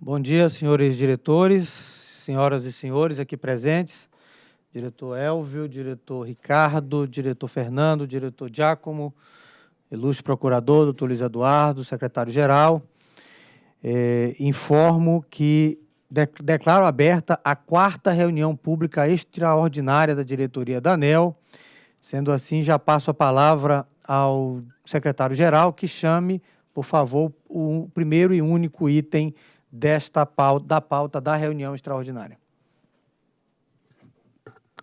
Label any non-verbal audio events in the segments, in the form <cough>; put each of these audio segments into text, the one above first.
Bom dia, senhores diretores, senhoras e senhores aqui presentes, diretor Elvio, diretor Ricardo, diretor Fernando, diretor Giacomo, ilustre procurador, doutor Luiz Eduardo, secretário-geral. É, informo que de, declaro aberta a quarta reunião pública extraordinária da diretoria da ANEL. Sendo assim, já passo a palavra ao secretário-geral que chame, por favor, o primeiro e único item desta pauta, da pauta da reunião extraordinária.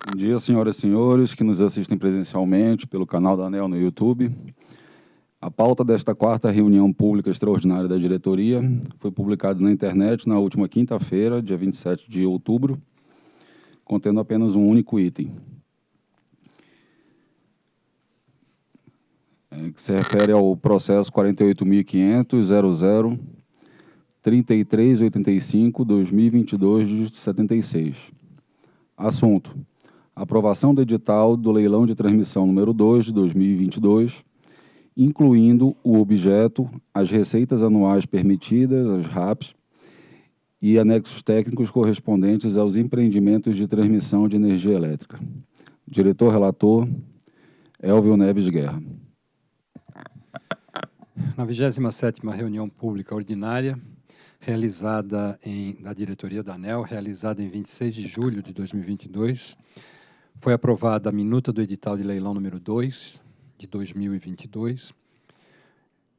Bom dia, senhoras e senhores que nos assistem presencialmente pelo canal da ANEL no YouTube. A pauta desta quarta reunião pública extraordinária da diretoria foi publicada na internet na última quinta-feira, dia 27 de outubro, contendo apenas um único item. Que se refere ao processo 48.500.00 3385 2022 de 76. Assunto: aprovação do edital do leilão de transmissão número 2 de 2022, incluindo o objeto, as receitas anuais permitidas, as RAPs, e anexos técnicos correspondentes aos empreendimentos de transmissão de energia elétrica. Diretor relator, Elvio Neves Guerra. Na 27ª reunião pública ordinária, realizada em, na diretoria da ANEL, realizada em 26 de julho de 2022. Foi aprovada a minuta do edital de leilão número 2 de 2022,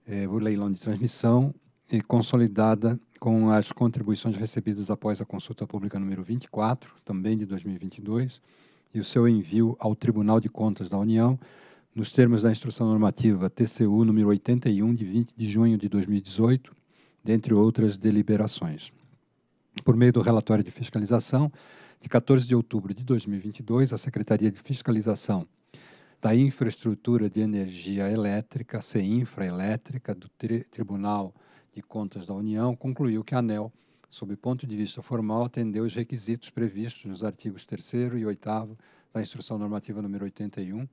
é, o leilão de transmissão, e consolidada com as contribuições recebidas após a consulta pública número 24, também de 2022, e o seu envio ao Tribunal de Contas da União, nos termos da Instrução Normativa TCU número 81, de 20 de junho de 2018, dentre outras deliberações. Por meio do relatório de fiscalização, de 14 de outubro de 2022, a Secretaria de Fiscalização da Infraestrutura de Energia Elétrica, CEINFRA Elétrica, do Tri Tribunal de Contas da União, concluiu que a ANEL, sob ponto de vista formal, atendeu os requisitos previstos nos artigos 3 e 8 da Instrução Normativa número 81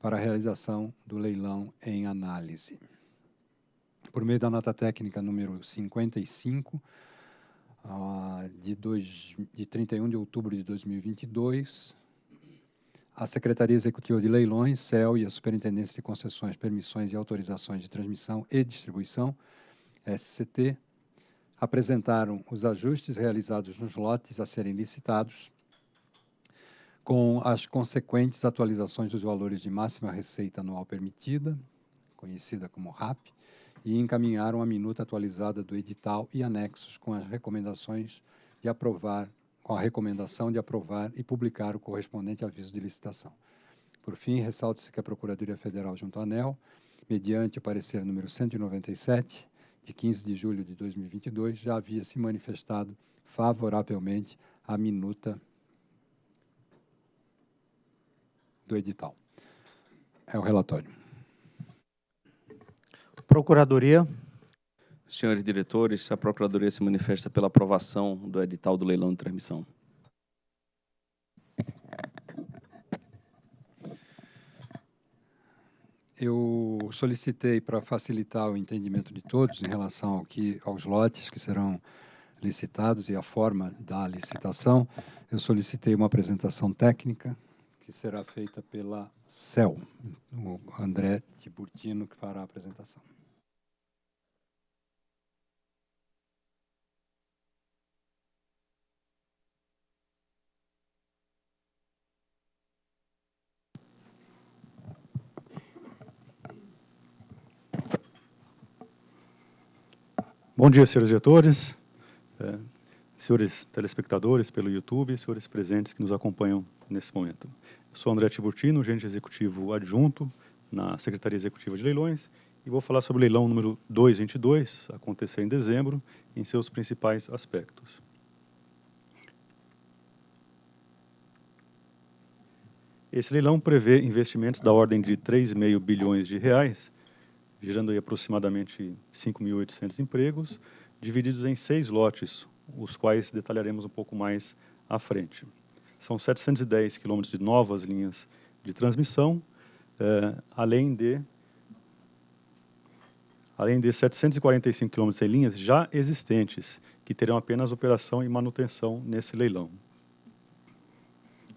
para a realização do leilão em análise. Por meio da nota técnica número 55, uh, ah, de, dois, de 31 de outubro de 2022, a Secretaria Executiva de Leilões, CEL, e a Superintendência de Concessões, Permissões e Autorizações de Transmissão e Distribuição, SCT, apresentaram os ajustes realizados nos lotes a serem licitados, com as consequentes atualizações dos valores de máxima receita anual permitida, conhecida como RAP, e encaminharam a minuta atualizada do edital e anexos com as recomendações de aprovar, com a recomendação de aprovar e publicar o correspondente aviso de licitação. Por fim, ressalta-se que a Procuradoria Federal junto à ANEL, mediante o parecer número 197, de 15 de julho de 2022, já havia se manifestado favoravelmente à minuta do edital. É o relatório. Procuradoria. Senhores diretores, a Procuradoria se manifesta pela aprovação do edital do leilão de transmissão. Eu solicitei para facilitar o entendimento de todos em relação ao que, aos lotes que serão licitados e a forma da licitação, eu solicitei uma apresentação técnica que será feita pela CEL, o André Tiburtino, que fará a apresentação. Bom dia, senhores diretores, é, senhores telespectadores pelo YouTube, senhores presentes que nos acompanham nesse momento. Eu sou André Tiburtino, gerente executivo adjunto na Secretaria Executiva de Leilões e vou falar sobre o leilão número 222, acontecer em dezembro, em seus principais aspectos. Esse leilão prevê investimentos da ordem de 3,5 bilhões de reais gerando aí aproximadamente 5.800 empregos, divididos em seis lotes, os quais detalharemos um pouco mais à frente. São 710 quilômetros de novas linhas de transmissão, eh, além de além de 745 quilômetros em linhas já existentes, que terão apenas operação e manutenção nesse leilão.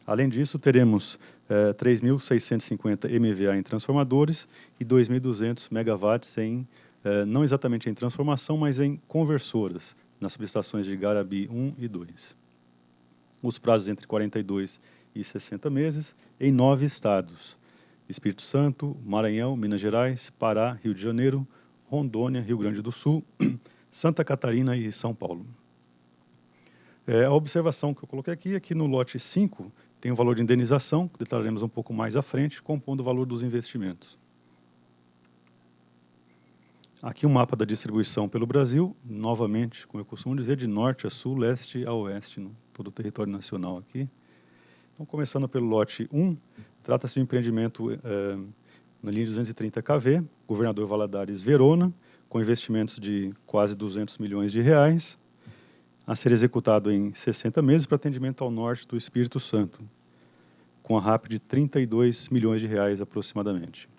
Além disso, teremos eh, 3.650 MVA em transformadores e 2.200 megawatts em, eh, não exatamente em transformação, mas em conversoras, nas subestações de Garabi 1 e 2. Os prazos entre 42 e 60 meses, em nove estados, Espírito Santo, Maranhão, Minas Gerais, Pará, Rio de Janeiro, Rondônia, Rio Grande do Sul, <clears throat> Santa Catarina e São Paulo. É, a observação que eu coloquei aqui é que no lote 5 tem o valor de indenização, que detalharemos um pouco mais à frente, compondo o valor dos investimentos. Aqui um mapa da distribuição pelo Brasil, novamente, como eu costumo dizer, de norte a sul, leste a oeste, no todo o território nacional aqui. Então, começando pelo lote 1, trata-se de um empreendimento eh, na linha de 230 kV, governador Valadares Verona, com investimentos de quase 200 milhões de reais, a ser executado em 60 meses para atendimento ao norte do Espírito Santo, com a RAP de 32 milhões de reais aproximadamente.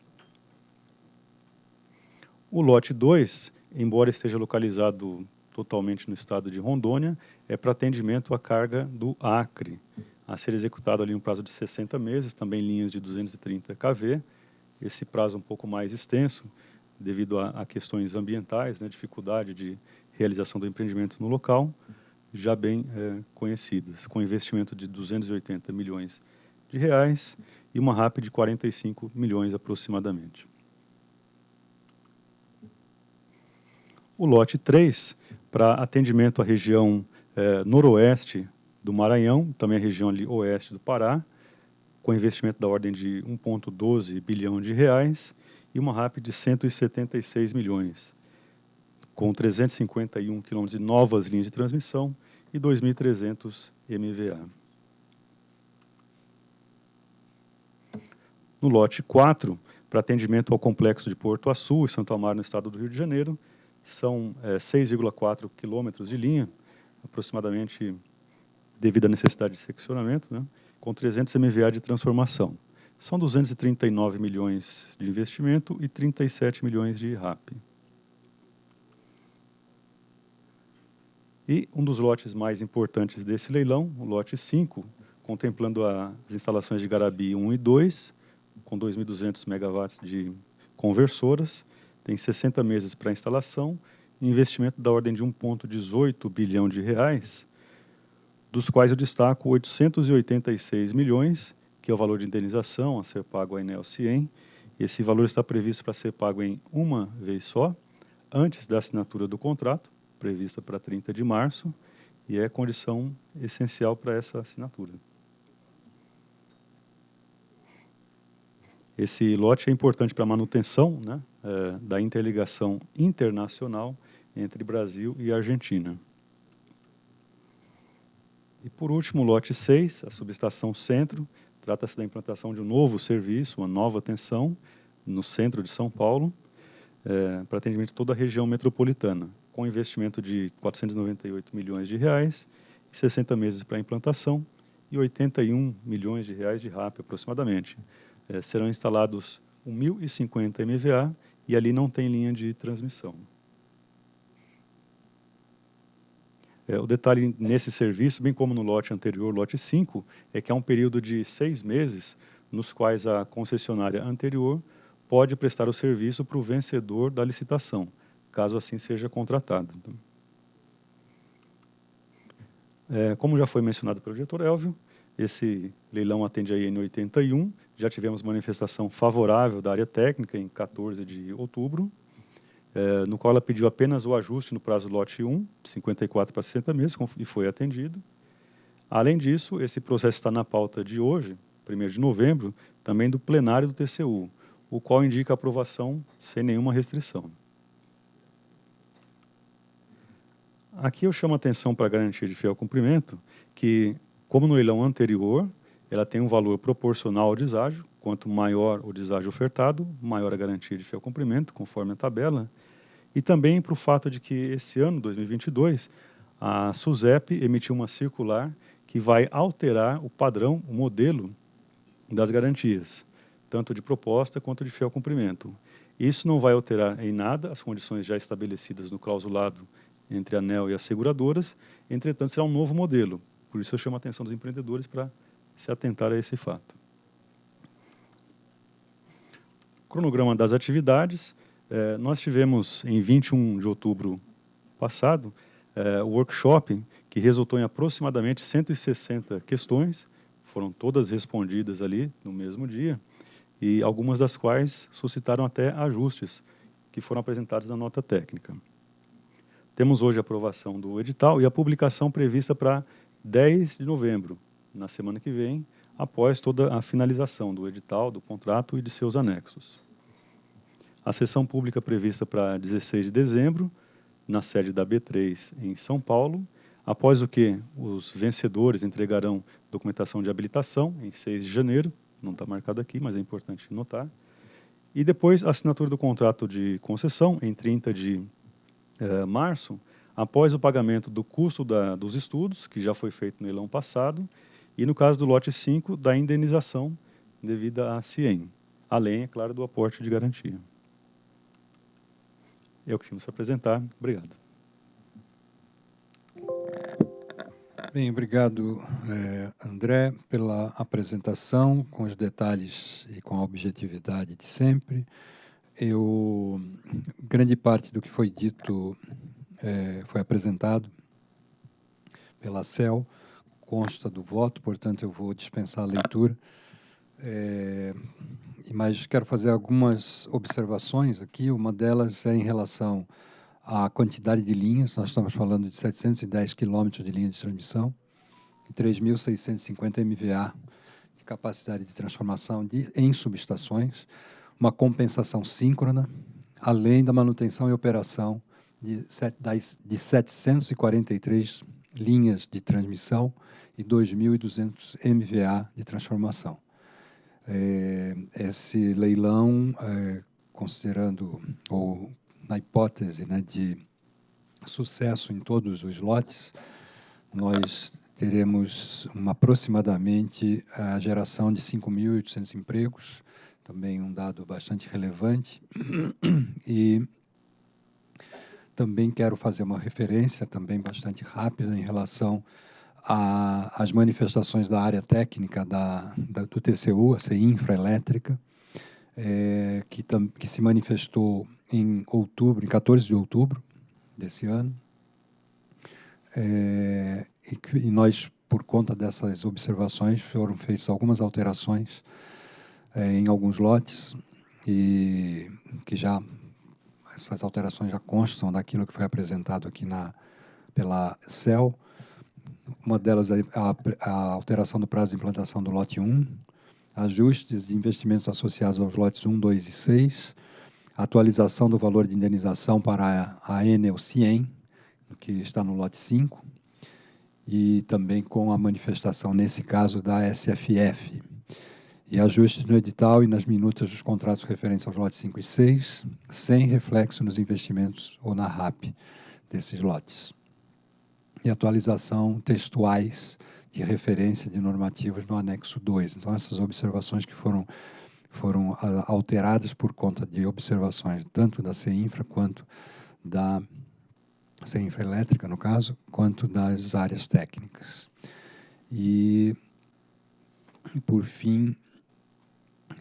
O lote 2, embora esteja localizado totalmente no estado de Rondônia, é para atendimento à carga do Acre, a ser executado ali no prazo de 60 meses, também linhas de 230 kV. Esse prazo um pouco mais extenso, devido a, a questões ambientais, né, dificuldade de realização do empreendimento no local, já bem é, conhecidas, com investimento de 280 milhões de reais e uma RAP de 45 milhões aproximadamente. O lote 3 para atendimento à região é, noroeste do Maranhão, também a região ali oeste do Pará, com investimento da ordem de 1,12 bilhão de reais e uma RAP de 176 milhões, com 351 quilômetros de novas linhas de transmissão e 2.300 MVA. No lote 4, para atendimento ao complexo de Porto Açu e Santo Amaro, no estado do Rio de Janeiro, são é, 6,4 quilômetros de linha, aproximadamente devido à necessidade de seccionamento, né, com 300 MVA de transformação. São 239 milhões de investimento e 37 milhões de RAP. E um dos lotes mais importantes desse leilão, o lote 5, contemplando as instalações de Garabi 1 e 2, com 2.200 megawatts de conversoras, tem 60 meses para instalação, investimento da ordem de 1,18 bilhão de reais, dos quais eu destaco 886 milhões, que é o valor de indenização a ser pago à Enel Cien. Esse valor está previsto para ser pago em uma vez só, antes da assinatura do contrato, prevista para 30 de março, e é condição essencial para essa assinatura. Esse lote é importante para a manutenção né, é, da interligação internacional entre Brasil e Argentina. E por último, lote 6, a subestação centro, trata-se da implantação de um novo serviço, uma nova atenção, no centro de São Paulo, é, para atendimento de toda a região metropolitana, com investimento de 498 milhões de reais, 60 meses para implantação e 81 milhões de reais de RAP aproximadamente. É, serão instalados 1.050 MVA e ali não tem linha de transmissão. É, o detalhe nesse serviço, bem como no lote anterior, lote 5, é que há um período de seis meses nos quais a concessionária anterior pode prestar o serviço para o vencedor da licitação, caso assim seja contratado. É, como já foi mencionado pelo diretor Elvio, esse leilão atende a IN 81, já tivemos manifestação favorável da área técnica em 14 de outubro, é, no qual ela pediu apenas o ajuste no prazo lote 1, de 54 para 60 meses, e foi atendido. Além disso, esse processo está na pauta de hoje, 1 de novembro, também do plenário do TCU, o qual indica aprovação sem nenhuma restrição. Aqui eu chamo a atenção para a garantia de fiel cumprimento, que como no leilão anterior, ela tem um valor proporcional ao deságio. Quanto maior o deságio ofertado, maior a garantia de fiel cumprimento, conforme a tabela. E também para o fato de que esse ano, 2022, a SUSEP emitiu uma circular que vai alterar o padrão, o modelo das garantias, tanto de proposta quanto de fiel cumprimento. Isso não vai alterar em nada as condições já estabelecidas no clausulado entre a ANEL e as seguradoras, entretanto, será um novo modelo. Por isso eu chamo a atenção dos empreendedores para se atentar a esse fato. Cronograma das atividades. Eh, nós tivemos, em 21 de outubro passado, eh, o workshop que resultou em aproximadamente 160 questões, foram todas respondidas ali no mesmo dia, e algumas das quais suscitaram até ajustes que foram apresentados na nota técnica. Temos hoje a aprovação do edital e a publicação prevista para 10 de novembro, na semana que vem, após toda a finalização do edital, do contrato e de seus anexos. A sessão pública prevista para 16 de dezembro, na sede da B3 em São Paulo, após o que os vencedores entregarão documentação de habilitação em 6 de janeiro, não está marcado aqui, mas é importante notar, e depois assinatura do contrato de concessão em 30 de eh, março, após o pagamento do custo da, dos estudos, que já foi feito no leilão passado, e no caso do lote 5, da indenização devida à CIEM, além, é claro, do aporte de garantia. É o que tínhamos para apresentar. Obrigado. Bem, obrigado, eh, André, pela apresentação, com os detalhes e com a objetividade de sempre. Eu, grande parte do que foi dito eh, foi apresentado pela CEL, consta do voto, portanto, eu vou dispensar a leitura. É, mas quero fazer algumas observações aqui. Uma delas é em relação a quantidade de linhas, nós estamos falando de 710 quilômetros de linha de transmissão e 3.650 MVA de capacidade de transformação de, em subestações, uma compensação síncrona, além da manutenção e operação de, de 743 linhas de transmissão e 2.200 MVA de transformação. É, esse leilão, é, considerando ou na hipótese né, de sucesso em todos os lotes, nós teremos uma, aproximadamente a geração de 5.800 empregos, também um dado bastante relevante. E também quero fazer uma referência, também bastante rápida, em relação às manifestações da área técnica da, da, do TCU, a CI Infraelétrica, é, que, tam, que se manifestou em outubro, em 14 de outubro desse ano. É, e, e, nós, por conta dessas observações, foram feitas algumas alterações é, em alguns lotes, e que já essas alterações já constam daquilo que foi apresentado aqui na, pela CEL. Uma delas é a, a alteração do prazo de implantação do lote 1, ajustes de investimentos associados aos lotes 1, 2 e 6, atualização do valor de indenização para a Enel Cien, que está no lote 5, e também com a manifestação, nesse caso, da SFF. E ajustes no edital e nas minutas dos contratos referentes aos lotes 5 e 6, sem reflexo nos investimentos ou na RAP desses lotes. E atualização textuais de referência de normativos no anexo 2. Então, essas observações que foram, foram ah, alteradas por conta de observações tanto da CEINFRA quanto da CEINFRA Elétrica, no caso, quanto das áreas técnicas. E por fim,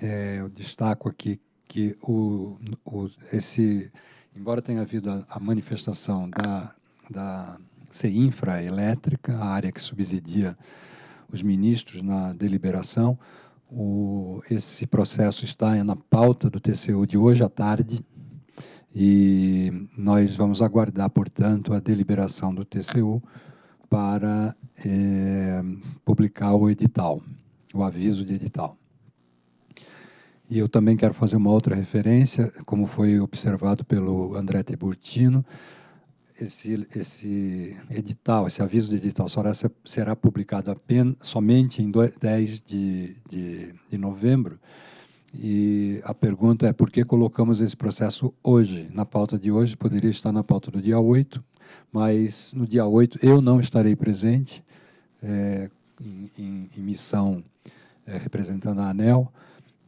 é, eu destaco aqui que o, o, esse, embora tenha havido a, a manifestação da, da CEINFRA elétrica, a área que subsidia os ministros na deliberação. O, esse processo está na pauta do TCU de hoje à tarde e nós vamos aguardar, portanto, a deliberação do TCU para é, publicar o edital, o aviso de edital. E eu também quero fazer uma outra referência, como foi observado pelo André Tiburtino, esse, esse edital, esse aviso de edital será, será publicado apenas, somente em 10 de, de, de novembro. E a pergunta é por que colocamos esse processo hoje, na pauta de hoje, poderia estar na pauta do dia 8, mas no dia 8 eu não estarei presente é, em, em, em, missão é, representando a ANEL,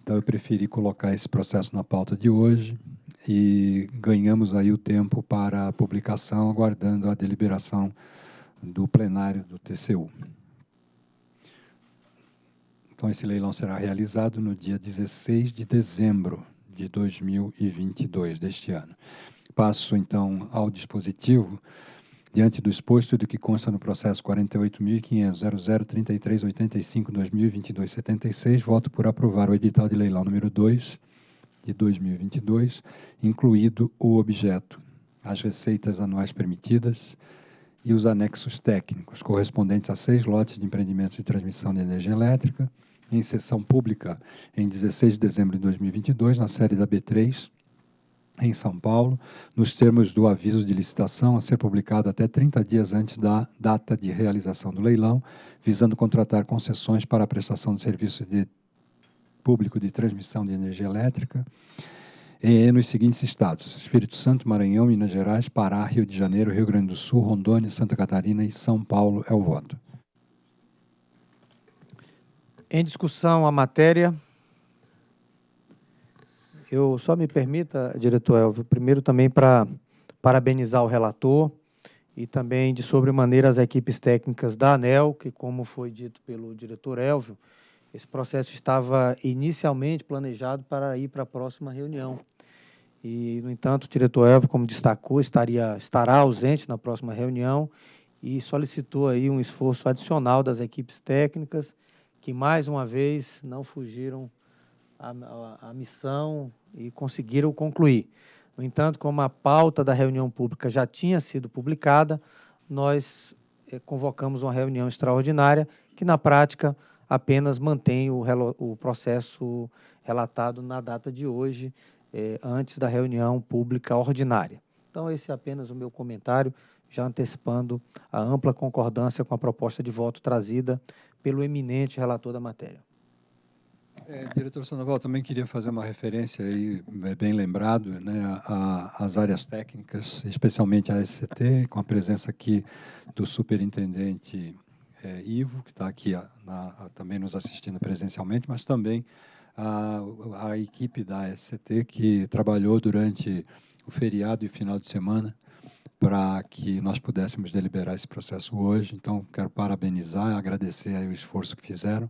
então eu preferi colocar esse processo na pauta de hoje e ganhamos aí o tempo para a publicação, aguardando a deliberação do plenário do TCU. Então, esse leilão será realizado no dia 16 de dezembro de 2022, deste ano. Passo, então, ao dispositivo. Diante do exposto do que consta no processo 48.500.003385-2022-76, voto por aprovar o edital de leilão número 2 de 2022, incluído o objeto, as receitas anuais permitidas e os anexos técnicos, correspondentes a seis lotes de empreendimentos de transmissão de energia elétrica, em sessão pública em 16 de dezembro de 2022, na série da B3, em São Paulo, nos termos do aviso de licitação a ser publicado até 30 dias antes da data de realização do leilão, visando contratar concessões para a prestação de serviço de público de transmissão de energia elétrica e nos seguintes estados: Espírito Santo, Maranhão, Minas Gerais, Pará, Rio de Janeiro, Rio Grande do Sul, Rondônia, Santa Catarina e São Paulo é o voto. Em discussão a matéria. Eu só me permita, diretor Elvio, primeiro também para parabenizar o relator e também de sobremaneira as equipes técnicas da ANEL, que como foi dito pelo diretor Elvio, esse processo estava inicialmente planejado para ir para a próxima reunião. E, no entanto, o diretor Elvio, como destacou, estaria, estará ausente na próxima reunião e solicitou aí um esforço adicional das equipes técnicas que mais uma vez não fugiram à, missão e conseguiram concluir. No entanto, como a pauta da reunião pública já tinha sido publicada, nós eh, convocamos uma reunião extraordinária que, na prática, apenas mantém o, o processo relatado na data de hoje, eh, antes da reunião pública ordinária. Então, esse é apenas o meu comentário, já antecipando a ampla concordância com a proposta de voto trazida pelo eminente relator da matéria. É, diretor Sandoval, também queria fazer uma referência aí, é bem lembrado, né, às áreas técnicas, especialmente a SCT, com a presença aqui do superintendente é, Ivo, que está aqui a, na, a, também nos assistindo presencialmente, mas também a, a equipe da SCT que trabalhou durante o feriado e final de semana para que nós pudéssemos deliberar esse processo hoje. Então, quero parabenizar, agradecer o esforço que fizeram.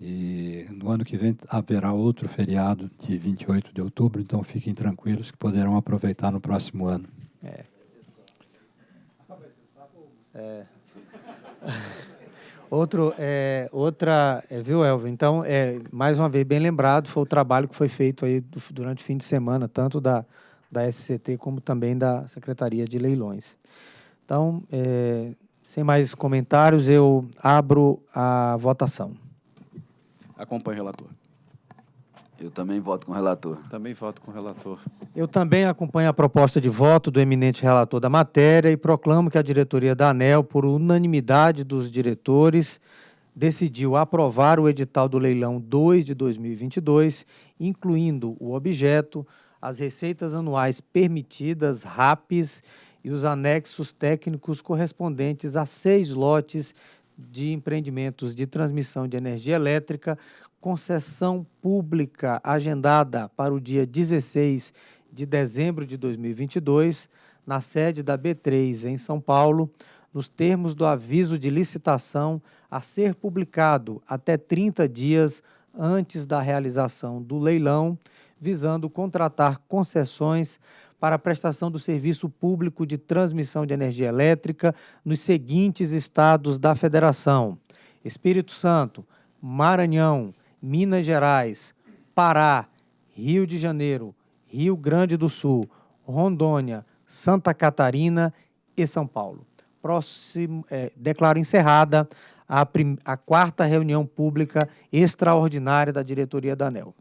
E no ano que vem haverá outro feriado de 28 de outubro, então fiquem tranquilos que poderão aproveitar no próximo ano. É. É. <laughs> Outro, é, outra, é, viu, Elvio? Então, é, mais uma vez, bem lembrado, foi o trabalho que foi feito aí do, durante o fim de semana, tanto da, da SCT como também da Secretaria de Leilões. Então, é, sem mais comentários, eu abro a votação. Acompanhe o relator. Eu também voto com o relator. Também voto com o relator. Eu também acompanho a proposta de voto do eminente relator da matéria e proclamo que a diretoria da ANEL, por unanimidade dos diretores, decidiu aprovar o edital do leilão 2 de 2022, incluindo o objeto, as receitas anuais permitidas, RAPs, e os anexos técnicos correspondentes a seis lotes de empreendimentos de transmissão de energia elétrica, concessão pública agendada para o dia 16 de dezembro de 2022, na sede da B3 em São Paulo, nos termos do aviso de licitação a ser publicado até 30 dias antes da realização do leilão, visando contratar concessões para a prestação do serviço público de transmissão de energia elétrica nos seguintes estados da Federação: Espírito Santo, Maranhão, Minas Gerais, Pará, Rio de Janeiro, Rio Grande do Sul, Rondônia, Santa Catarina e São Paulo. Próximo, é, declaro encerrada a, a quarta reunião pública extraordinária da diretoria da ANEL.